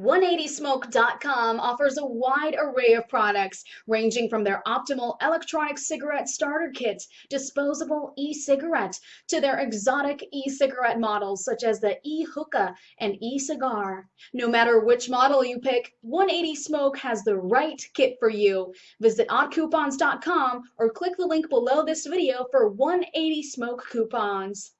180smoke.com offers a wide array of products ranging from their optimal electronic cigarette starter kit, disposable e-cigarette, to their exotic e-cigarette models such as the e-hookah and e-cigar. No matter which model you pick, 180 Smoke has the right kit for you. Visit oddcoupons.com or click the link below this video for 180 Smoke coupons.